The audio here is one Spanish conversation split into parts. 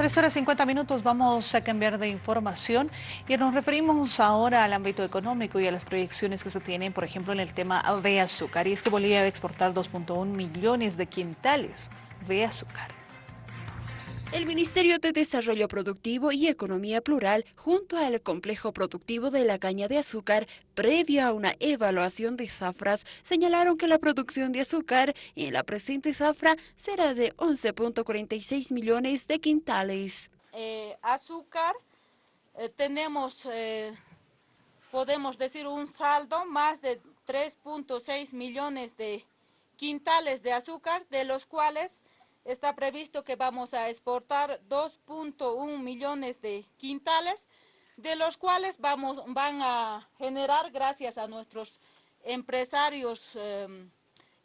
3 horas 50 minutos vamos a cambiar de información y nos referimos ahora al ámbito económico y a las proyecciones que se tienen, por ejemplo, en el tema de azúcar. Y es que Bolivia va a exportar 2.1 millones de quintales de azúcar. El Ministerio de Desarrollo Productivo y Economía Plural, junto al Complejo Productivo de la Caña de Azúcar, previo a una evaluación de zafras, señalaron que la producción de azúcar en la presente zafra será de 11.46 millones de quintales. Eh, azúcar, eh, tenemos, eh, podemos decir, un saldo más de 3.6 millones de quintales de azúcar, de los cuales está previsto que vamos a exportar 2.1 millones de quintales, de los cuales vamos, van a generar, gracias a nuestros empresarios em,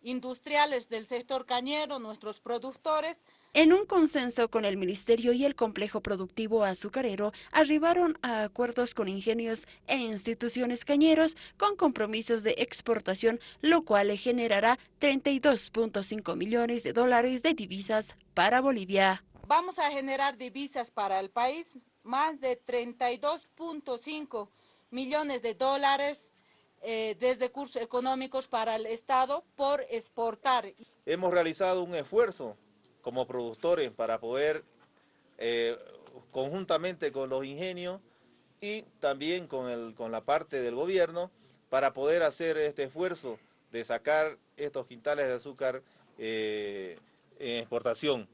industriales del sector cañero, nuestros productores. En un consenso con el Ministerio y el Complejo Productivo Azucarero, arribaron a acuerdos con ingenios e instituciones cañeros con compromisos de exportación, lo cual generará 32.5 millones de dólares de divisas para Bolivia. Vamos a generar divisas para el país, más de 32.5 millones de dólares eh, de recursos económicos para el Estado por exportar. Hemos realizado un esfuerzo como productores para poder, eh, conjuntamente con los ingenios y también con, el, con la parte del gobierno, para poder hacer este esfuerzo de sacar estos quintales de azúcar eh, en exportación.